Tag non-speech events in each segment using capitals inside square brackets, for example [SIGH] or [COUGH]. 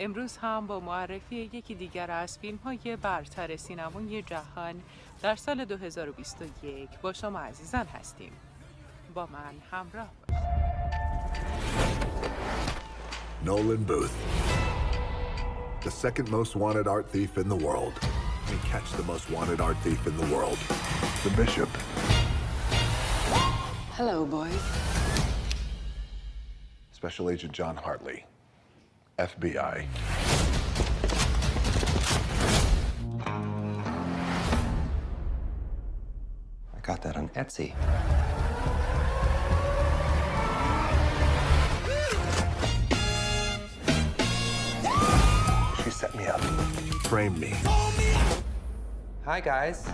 امروز هم با معرفی یکی دیگر از فیلم های برتر سینمای جهان در سال 2021 با شما عزیزان هستیم با من همراه Nolan Booth, the second most wanted art thief in the world. We catch the most wanted art thief in the world, the Bishop. Hello, boys. Special Agent John Hartley, FBI. I got that on Etsy. She set me up, framed me. Hi, guys.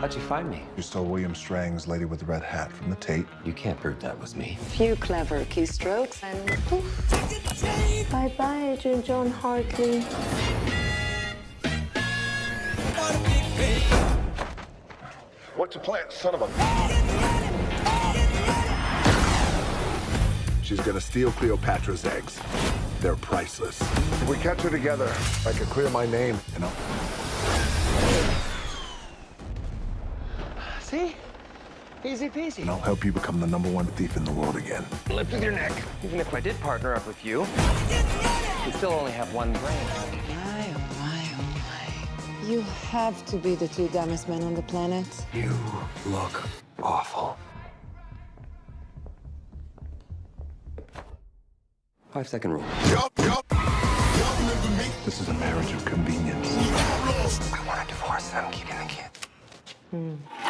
How'd you find me? You stole William Strang's Lady with the Red Hat from the Tate. You can't prove that was me. Few clever keystrokes and poof. Bye bye, Agent John Hartley. What's the plan, son of a... She's gonna steal Cleopatra's eggs. They're priceless. If we catch her together, I can clear my name, you know? Easy peasy. And I'll help you become the number one thief in the world again. Lift with your neck. Even if I did partner up with you, you'd still only have one brain. My, oh my, oh my. You have to be the two dumbest men on the planet. You look awful. Five second rule. This is a marriage of convenience. I want a divorce and I'm keeping the kid. Live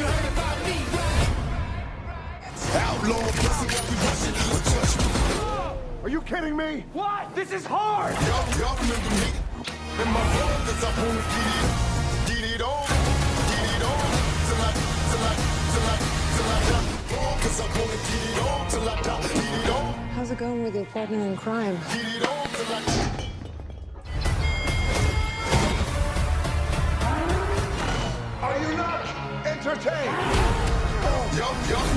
you heard about me, Outlaw, busting every Russian. But touch me. Are you kidding me? What? This is hard! Y'all, y'all remember me? And my phone, cause I wanna get it, get it on, get it on. Till I, till I, till I, till I How's it going with your partner in crime? get it on till I Are you not entertained? Y'all, y'all?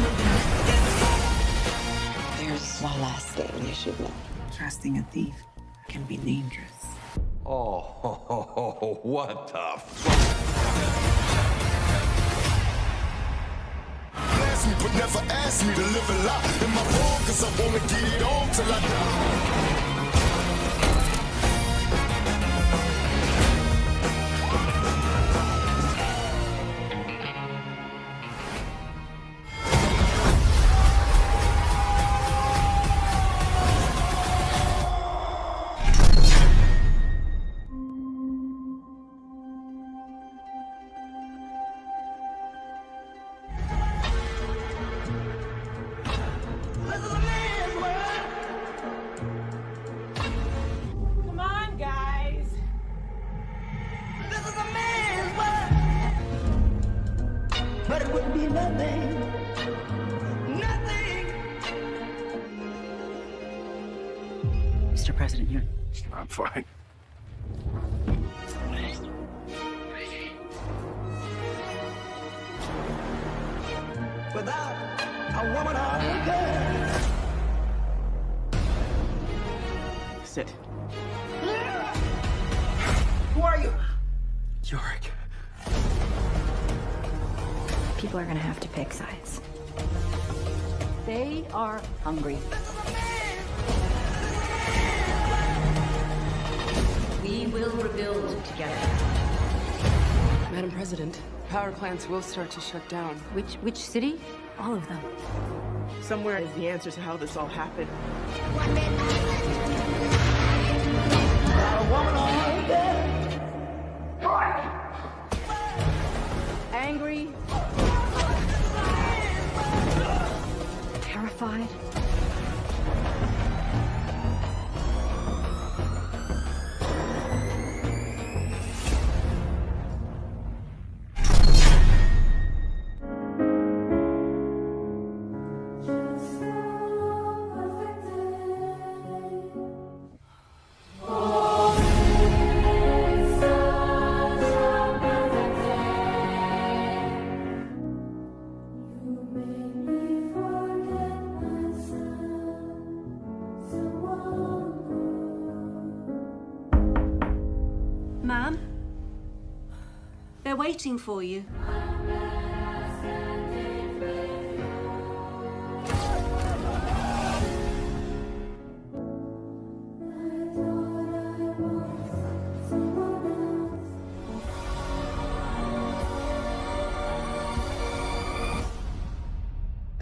There's one last thing you should know. Trusting a thief can be dangerous. Oh, [LAUGHS] what the Blast me, but never ask me to live a lie. In my phone, cause I wanna get it on till I die. Mr. President, you're I'm fine. Without a woman or a girl. sit. Who are you? Yorick. People are gonna have to pick sides. They are hungry. will rebuild together. Madam President, power plants will start to shut down. Which, which city? All of them. Somewhere is the answer to how this all happened. Angry. Terrified. Ma'am. They're waiting for you.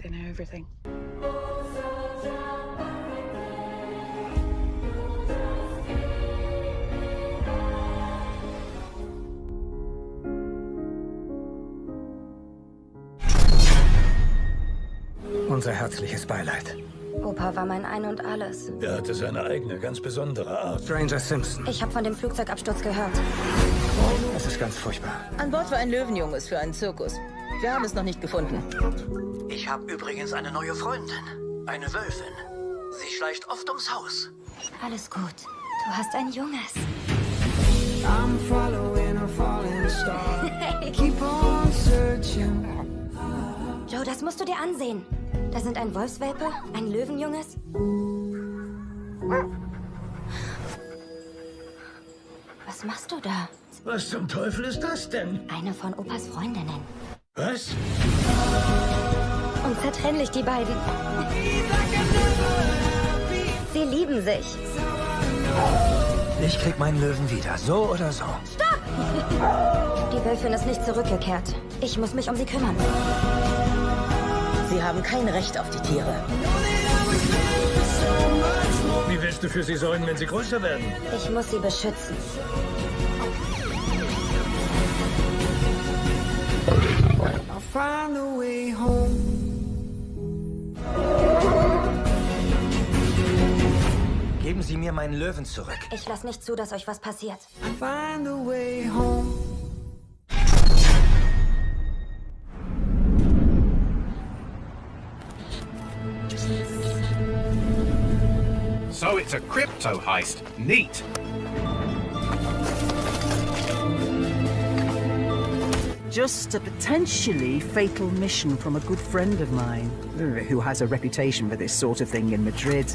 They know everything. Unser herzliches Beileid. Opa war mein Ein und Alles. Er hatte seine eigene, ganz besondere Art. Stranger Simpson. Ich habe von dem Flugzeugabsturz gehört. Das ist ganz furchtbar. An Bord war ein Löwenjunges für einen Zirkus. Wir haben es noch nicht gefunden. Ich habe übrigens eine neue Freundin. Eine Wölfin. Sie schleicht oft ums Haus. Alles gut. Du hast ein Junges. I'm following a falling star. [LAUGHS] Keep on searching. Joe, das musst du dir ansehen. Da sind ein Wolfswelpe, ein Löwenjunges. Was machst du da? Was zum Teufel ist das denn? Eine von Opas Freundinnen. Was? Unzertrennlich, die beiden. Sie lieben sich. Ich krieg meinen Löwen wieder, so oder so. Stopp! Die Wölfin ist nicht zurückgekehrt. Ich muss mich um sie kümmern. Sie haben kein Recht auf die Tiere. Wie willst du für sie sorgen, wenn sie größer werden? Ich muss sie beschützen. I'll find a way home. Geben Sie mir meinen Löwen zurück. Ich lass nicht zu, dass euch was passiert. So it's a crypto heist. Neat. Just a potentially fatal mission from a good friend of mine, uh, who has a reputation for this sort of thing in Madrid.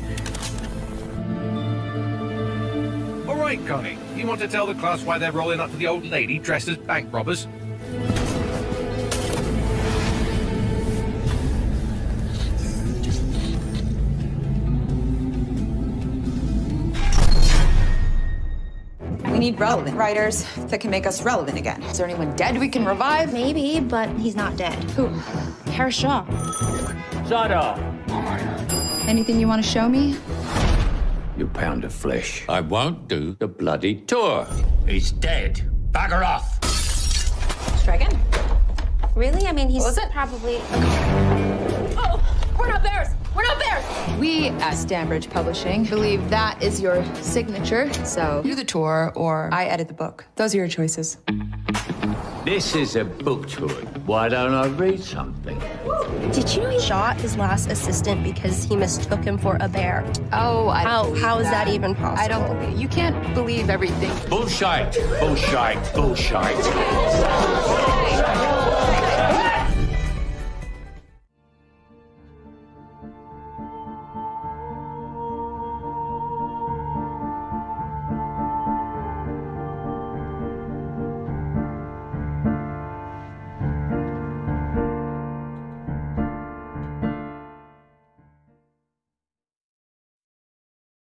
All right, Connie. You want to tell the class why they're rolling up to the old lady dressed as bank robbers? We need relevant writers that can make us relevant again. Is there anyone dead we can revive? Maybe, but he's not dead. Who? Harris Shaw. Shut up. Anything you want to show me? You pound of flesh. I won't do the bloody tour. He's dead. Bagger off. Strigan? Really? I mean, he's What was it? probably. Oh, we're not bears! We're not bears! We at Stanbridge Publishing believe that is your signature. So do the tour or I edit the book. Those are your choices. This is a book tour. Why don't I read something? Did you know he shot his last assistant because he mistook him for a bear? Oh, I don't How, how is that even possible? I don't believe you can't believe everything. Bullshite! Bullshite! Bullshit.